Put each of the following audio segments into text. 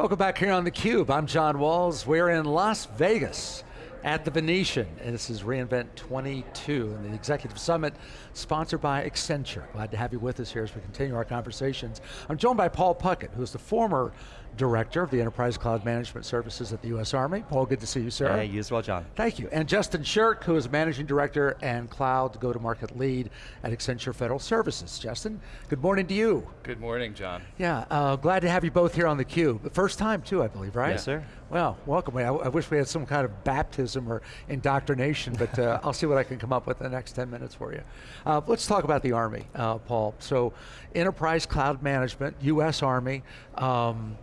Welcome back here on theCUBE. I'm John Walls. We're in Las Vegas at the Venetian, and this is reInvent 22, and the Executive Summit sponsored by Accenture. Glad to have you with us here as we continue our conversations. I'm joined by Paul Puckett, who's the former Director of the Enterprise Cloud Management Services at the U.S. Army. Paul, good to see you, sir. Hey, you as well, John. Thank you. And Justin Shirk, who is Managing Director and Cloud Go-to-Market Lead at Accenture Federal Services. Justin, good morning to you. Good morning, John. Yeah, uh, glad to have you both here on theCUBE. First time too, I believe, right? Yes, sir. Well, welcome. I, I wish we had some kind of baptism or indoctrination, but uh, I'll see what I can come up with in the next 10 minutes for you. Uh, let's talk about the Army, uh, Paul. So, Enterprise Cloud Management, U.S. Army, um,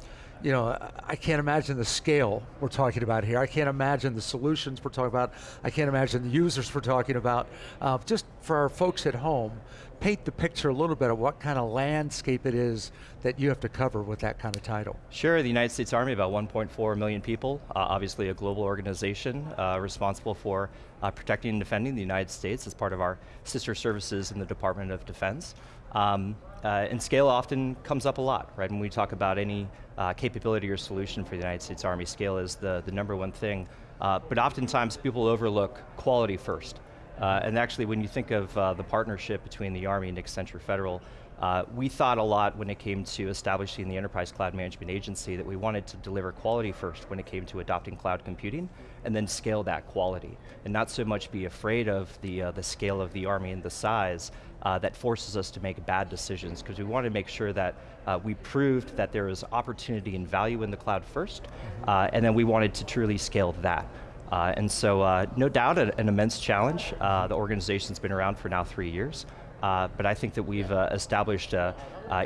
you know, I can't imagine the scale we're talking about here. I can't imagine the solutions we're talking about. I can't imagine the users we're talking about. Uh, just for our folks at home, paint the picture a little bit of what kind of landscape it is that you have to cover with that kind of title. Sure, the United States Army, about 1.4 million people, uh, obviously a global organization uh, responsible for uh, protecting and defending the United States as part of our sister services in the Department of Defense. Um, uh, and scale often comes up a lot, right? When we talk about any uh, capability or solution for the United States Army, scale is the, the number one thing. Uh, but oftentimes people overlook quality first. Uh, and actually when you think of uh, the partnership between the Army and Accenture Federal, uh, we thought a lot when it came to establishing the Enterprise Cloud Management Agency that we wanted to deliver quality first when it came to adopting cloud computing, and then scale that quality. And not so much be afraid of the, uh, the scale of the Army and the size uh, that forces us to make bad decisions, because we wanted to make sure that uh, we proved that there is opportunity and value in the cloud first, uh, and then we wanted to truly scale that. Uh, and so, uh, no doubt, an, an immense challenge. Uh, the organization's been around for now three years. Uh, but I think that we've uh, established uh,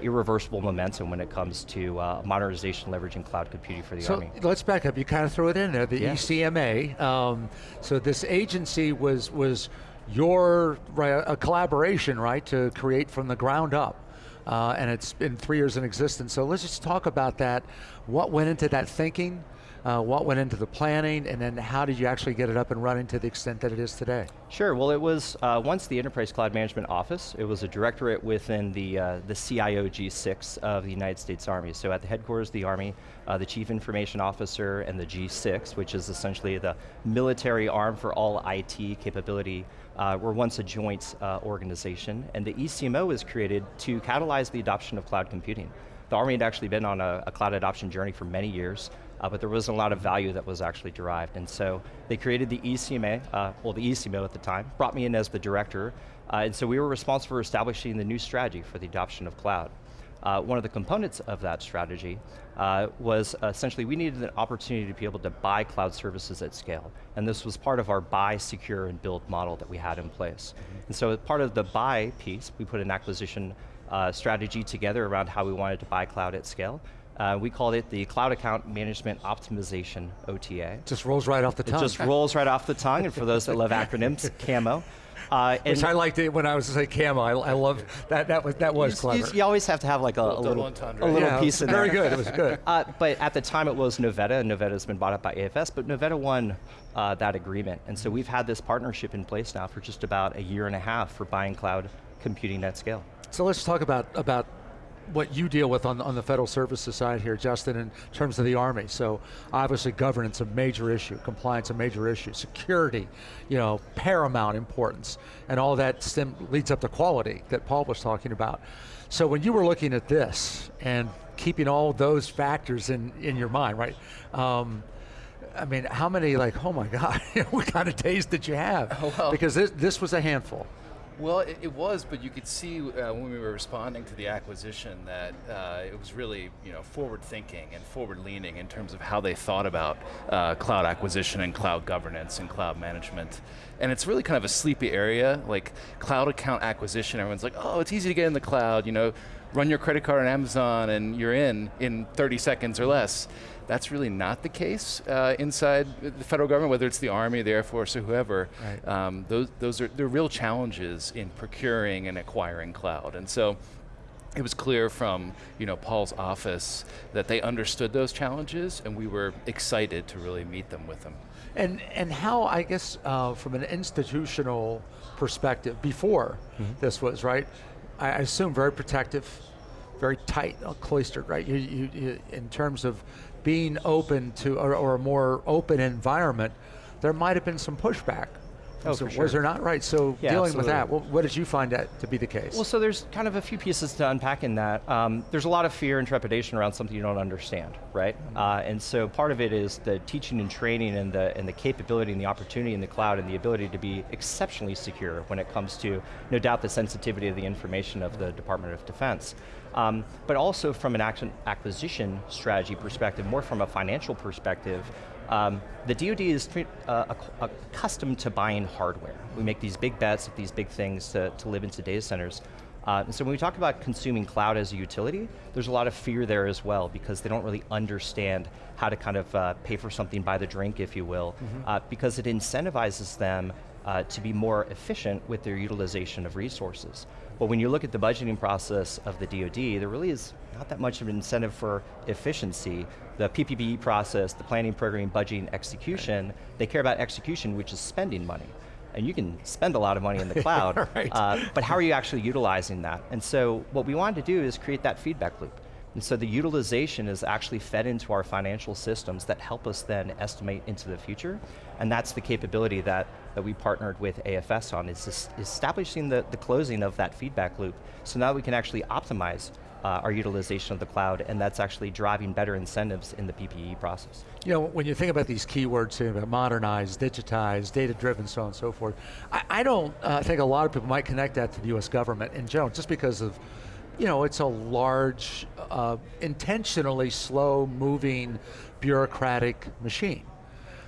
irreversible momentum when it comes to modernization leveraging cloud computing for the so Army. let's back up, you kind of threw it in there, the yeah. ECMA. Um, so this agency was, was your, a collaboration, right, to create from the ground up. Uh, and it's been three years in existence. So let's just talk about that. What went into that thinking? Uh, what went into the planning, and then how did you actually get it up and running to the extent that it is today? Sure, well it was uh, once the Enterprise Cloud Management Office, it was a directorate within the, uh, the CIO G6 of the United States Army. So at the headquarters of the Army, uh, the Chief Information Officer and the G6, which is essentially the military arm for all IT capability, uh, were once a joint uh, organization, and the ECMO was created to catalyze the adoption of cloud computing. The Army had actually been on a, a cloud adoption journey for many years, uh, but there wasn't a lot of value that was actually derived. And so they created the ECMA, uh, well the ECMO at the time, brought me in as the director, uh, and so we were responsible for establishing the new strategy for the adoption of cloud. Uh, one of the components of that strategy uh, was essentially we needed an opportunity to be able to buy cloud services at scale. And this was part of our buy, secure, and build model that we had in place. Mm -hmm. And so part of the buy piece, we put an acquisition uh, strategy together around how we wanted to buy cloud at scale. Uh, we called it the Cloud Account Management Optimization OTA. Just rolls right off the tongue. It just rolls right off the tongue, and for those that love acronyms, CAMO. Uh, Which I liked it when I was to say camo. I, I love that. That was that was you, clever. You, you, always have to have like a, a little, a little yeah, piece in very there. Very good. It was good. Uh, but at the time, it was Novetta, and Novetta has been bought up by AFS. But Novetta won uh, that agreement, and so we've had this partnership in place now for just about a year and a half for buying cloud computing at scale. So let's talk about about what you deal with on, on the federal services side here, Justin, in terms of the Army. So obviously governance a major issue, compliance a major issue, security, you know, paramount importance, and all that stem, leads up to quality that Paul was talking about. So when you were looking at this and keeping all those factors in, in your mind, right? Um, I mean, how many like, oh my God, what kind of days did you have? Oh, well. Because this, this was a handful. Well, it, it, was, but you could see uh, when we were responding to the acquisition that uh, it was really you know, forward thinking and forward leaning in terms of how they thought about uh, cloud acquisition and cloud governance and cloud management. And it's really kind of a sleepy area, like cloud account acquisition, everyone's like, oh, it's easy to get in the cloud, you know, run your credit card on Amazon and you're in in 30 seconds or less. That's really not the case uh, inside the federal government, whether it's the Army, the Air Force, or whoever. Right. Um, those, those are the real challenges in procuring and acquiring cloud. And so, it was clear from you know Paul's office that they understood those challenges and we were excited to really meet them with them. And, and how, I guess, uh, from an institutional perspective, before mm -hmm. this was, right, I assume very protective, very tight, cloistered, right? You, you, you, in terms of being open to, or, or a more open environment, there might have been some pushback. Oh, So sure. Was there not? Right, so Yeah, dealing with that, absolutely. what, what did you find that to be the case? Well, so there's kind of a few pieces to unpack in that. Um, there's a lot of fear and trepidation around something you don't understand, right? Uh, and so part of it is the teaching and training and the, and the capability and the opportunity in the cloud and the ability to be exceptionally secure when it comes to, no doubt, the sensitivity of the information of the Department of Defense. Um, but also from an acquisition strategy perspective, more from a financial perspective, um, the DoD is uh, accustomed to buying hardware. We make these big bets, at these big things to, to live into data centers. Uh, and so when we talk about consuming cloud as a utility, there's a lot of fear there as well because they don't really understand how to kind of uh, pay for something by the drink, if you will, uh, because it incentivizes them uh, to be more efficient with their utilization of resources. But when you look at the budgeting process of the DoD, there really is not that much of an incentive for efficiency. The PPBE process, the planning, programming, budgeting, execution, they care about execution, which is spending money. And you can spend a lot of money in the cloud, Right. uh, but how are you actually utilizing that? And so what we wanted to do is create that feedback loop. And so the utilization is actually fed into our financial systems that help us then estimate into the future. And that's the capability that, that we partnered with AFS on, is establishing the, the closing of that feedback loop. So now we can actually optimize uh, our utilization of the cloud, and that's actually driving better incentives in the PPE process. You know, when you think about these keywords, you know, modernize, data-driven, so on and so forth, I, I don't uh, think a lot of people might connect that to the U.S. government in general, just because of, you know, it's a large, uh, intentionally slow-moving, bureaucratic machine,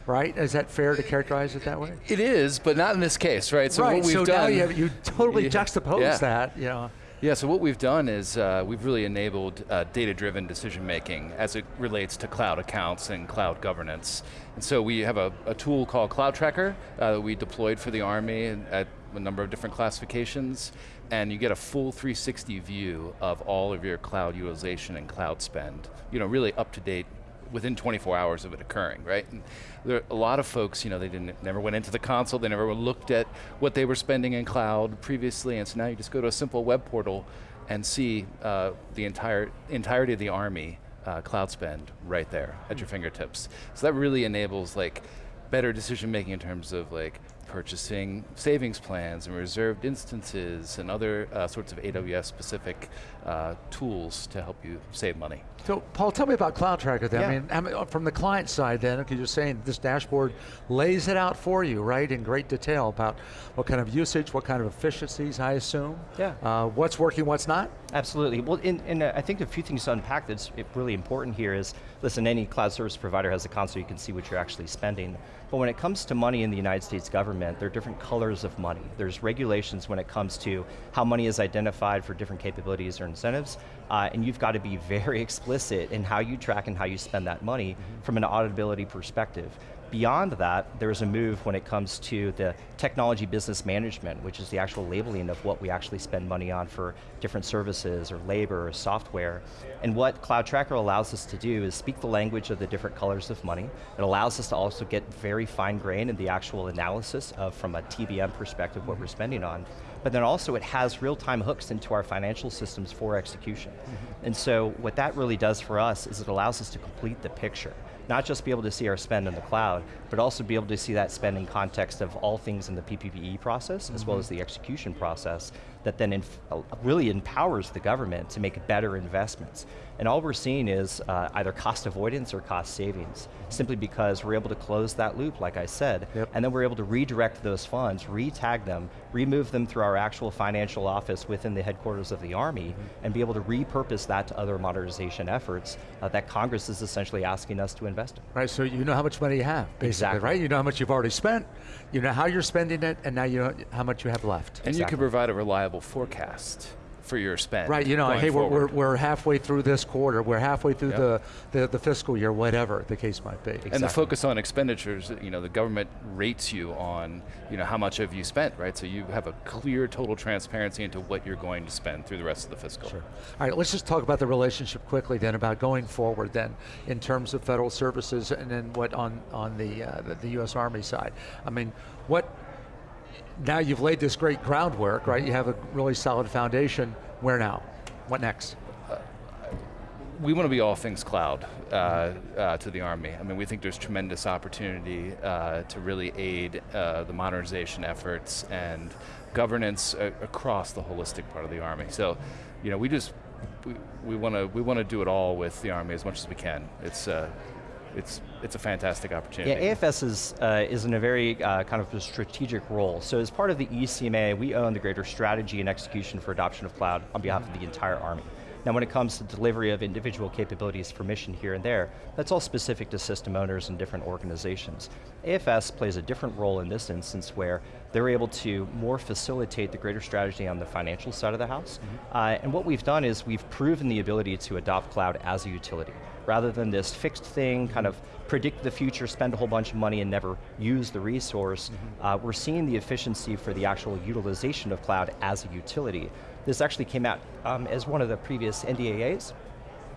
right? Is that fair to characterize it that way? It is, but not in this case, right? So right. what we've so done, now you, have, you totally Yeah. juxtapose Yeah. that, you know. Yeah, so what we've done is uh, we've really enabled uh, data-driven decision making as it relates to cloud accounts and cloud governance. And so we have a, a tool called Cloud Tracker uh, that we deployed for the Army at a number of different classifications, and you get a full 360 view of all of your cloud utilization and cloud spend. You know, really up to date within 24 hours of it occurring, right? And there are a lot of folks, you know, they didn't never went into the console, they never looked at what they were spending in cloud previously, and so now you just go to a simple web portal and see uh, the entire entirety of the army uh, cloud spend right there at your fingertips. So that really enables like better decision making in terms of like purchasing savings plans and reserved instances and other uh, sorts of AWS specific uh, tools to help you save money. So, Paul, tell me about Cloud Tracker then. I mean, from the client side then, because you're saying this dashboard lays it out for you, right, in great detail about what kind of usage, what kind of efficiencies, I assume. Yeah. Uh, what's working, what's not? Absolutely. Well, and, and uh, I think a few things to unpack that's really important here is, listen, any cloud service provider has a console, you can see what you're actually spending. But when it comes to money in the United States government, there are different colors of money. There's regulations when it comes to how money is identified for different capabilities or incentives, uh, and you've got to be very explicit in how you track and how you spend that money from an auditability perspective. Beyond that, there's a move when it comes to the technology business management, which is the actual labeling of what we actually spend money on for different services or labor or software. And what Cloud Tracker allows us to do is speak the language of the different colors of money. It allows us to also get very fine grained in the actual analysis of, from a TBM perspective, what we're mm-hmm. spending on. But then also it has real-time hooks into our financial systems for execution. Mm-hmm. And so what that really does for us is it allows us to complete the picture not just be able to see our spend in the cloud, but also be able to see that spend in context of all things in the PPBE process, as well as mm-hmm. the execution process, that then inf- uh, really empowers the government to make better investments. And all we're seeing is uh, either cost avoidance or cost savings, simply because we're able to close that loop, like I said, Yep. and then we're able to redirect those funds, re-tag them, remove them through our actual financial office within the headquarters of the Army, and be able to repurpose that to other modernization efforts uh, that Congress is essentially asking us to invest in. Right, so you know how much money you have, basically, Exactly. right? You know how much you've already spent, you know how you're spending it, and now you know how much you have left. And you can provide a reliable forecast for your spend. Right, you know, hey, we're, we're, we're halfway through this quarter, we're halfway through Yep. the, the, the fiscal year, whatever the case might be. And the focus on expenditures, you know, the government rates you on, you know, how much have you spent, right? So you have a clear total transparency into what you're going to spend through the rest of the fiscal. All right, let's just talk about the relationship quickly then, about going forward then, in terms of federal services and then what on, on the, uh, the, the U.S. Army side. I mean, what, now you've laid this great groundwork, right? You have a really solid foundation, where now? What next? we want to be all things cloud uh, uh, to the Army. I mean, we think there's tremendous opportunity uh, to really aid uh, the modernization efforts and governance across the holistic part of the Army. So, you know, we just, we, we want to we want to do it all with the Army as much as we can. It's, uh, it's, it's a fantastic opportunity. Yeah, AFS is, uh, is in a very uh, kind of a strategic role. So as part of the ECMA, we own the greater strategy and execution for adoption of cloud on behalf of the entire Army. Now when it comes to delivery of individual capabilities for mission here and there, that's all specific to system owners and different organizations. AFS plays a different role in this instance where they're able to more facilitate the greater strategy on the financial side of the house. Uh, and what we've done is we've proven the ability to adopt cloud as a utility rather than this fixed thing, kind of predict the future, spend a whole bunch of money and never use the resource. Uh, we're seeing the efficiency for the actual utilization of cloud as a utility. This actually came out um, as one of the previous NDAAs.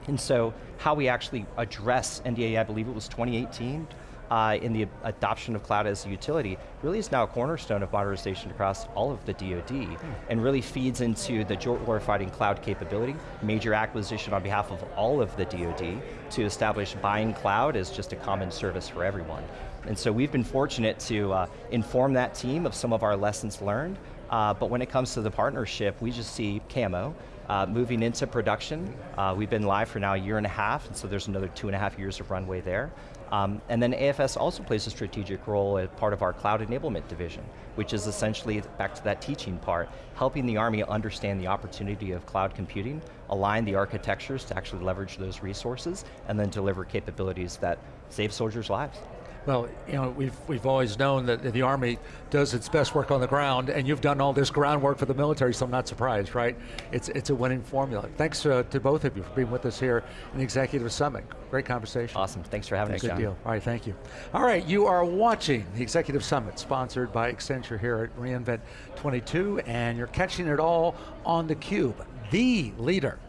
And so how we actually address NDAA, I believe it was 2018, uh, in the adoption of cloud as a utility, really is now a cornerstone of modernization across all of the DoD, and really feeds into the joint warfighting cloud capability, major acquisition on behalf of all of the DoD, to establish buying cloud as just a common service for everyone. And so we've been fortunate to uh, inform that team of some of our lessons learned, uh, but when it comes to the partnership, we just see CAMO, uh, moving into production. Uh, we've been live for now a year and a half, and so there's another two and a half years of runway there. Um, and then AFS also plays a strategic role as part of our cloud enablement division, which is essentially, back to that teaching part, helping the Army understand the opportunity of cloud computing, align the architectures to actually leverage those resources, and then deliver capabilities that save soldiers' lives. Well, you know, we've, we've always known that the Army does its best work on the ground, and you've done all this groundwork for the military, so I'm not surprised, right? It's, it's a winning formula. Thanks uh, to both of you for being with us here in the Executive Summit. Great conversation. Awesome, thanks for having us, Good John. deal. All right, thank you. All right, you are watching the Executive Summit, sponsored by Accenture here at reInvent 22, and you're catching it all on theCUBE, the leader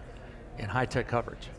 in high-tech coverage.